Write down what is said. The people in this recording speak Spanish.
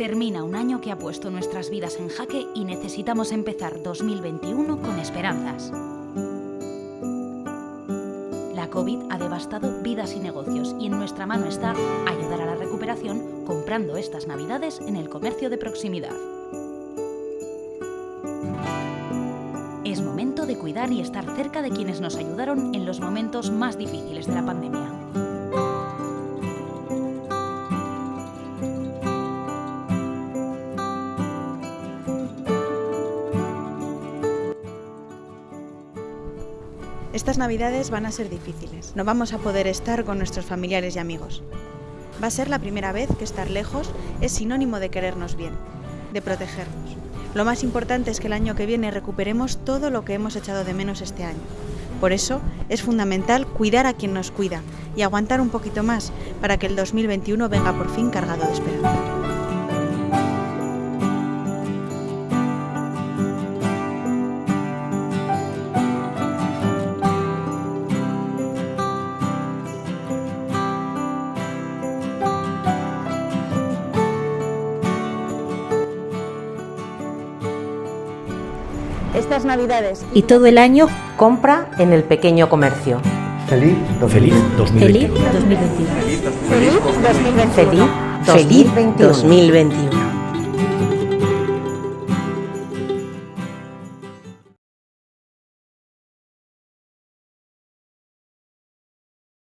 Termina un año que ha puesto nuestras vidas en jaque y necesitamos empezar 2021 con esperanzas. La COVID ha devastado vidas y negocios y en nuestra mano está ayudar a la recuperación comprando estas navidades en el comercio de proximidad. Es momento de cuidar y estar cerca de quienes nos ayudaron en los momentos más difíciles de la pandemia. Estas navidades van a ser difíciles. No vamos a poder estar con nuestros familiares y amigos. Va a ser la primera vez que estar lejos es sinónimo de querernos bien, de protegernos. Lo más importante es que el año que viene recuperemos todo lo que hemos echado de menos este año. Por eso es fundamental cuidar a quien nos cuida y aguantar un poquito más para que el 2021 venga por fin cargado de esperanza. Estas navidades y todo el año compra en el pequeño comercio. Feliz 2021. Feliz 2021. Feliz 2021. Feliz 2021.